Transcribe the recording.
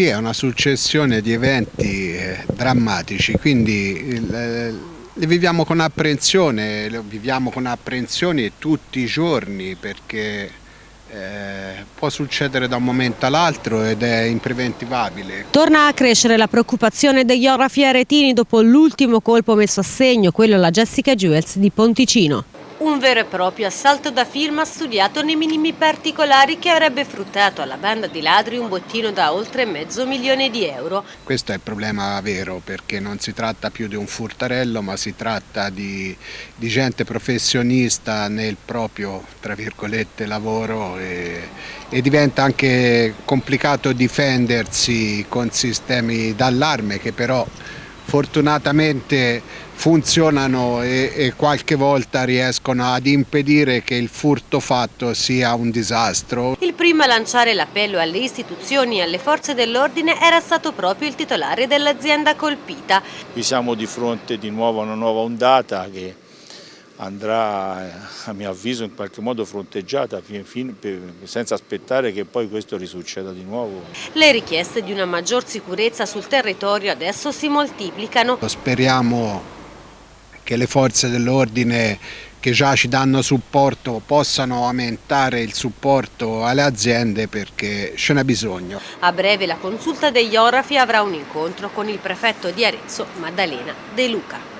qui è una successione di eventi eh, drammatici, quindi eh, li viviamo con apprensione, li viviamo con apprensione tutti i giorni perché eh, può succedere da un momento all'altro ed è impreventivabile. Torna a crescere la preoccupazione degli orafi aretini dopo l'ultimo colpo messo a segno, quello alla Jessica Jewels di Ponticino. Un vero e proprio assalto da film studiato nei minimi particolari che avrebbe fruttato alla banda di ladri un bottino da oltre mezzo milione di euro. Questo è il problema vero perché non si tratta più di un furtarello ma si tratta di, di gente professionista nel proprio tra virgolette lavoro e, e diventa anche complicato difendersi con sistemi d'allarme che però fortunatamente funzionano e, e, qualche volta riescono ad impedire che il furto fatto sia un disastro. Il primo a lanciare l'appello alle istituzioni e alle forze dell'ordine era stato proprio il titolare dell'azienda colpita. Qui siamo di fronte di nuovo a una nuova ondata che andrà a mio avviso in qualche modo fronteggiata senza aspettare che poi questo risucceda di nuovo. Le richieste di una maggior sicurezza sul territorio adesso si moltiplicano. Speriamo che le forze dell'ordine che già ci danno supporto possano aumentare il supporto alle aziende perché ce n'è bisogno. A breve la consulta degli orafi avrà un incontro con il prefetto di Arezzo, Maddalena De Luca.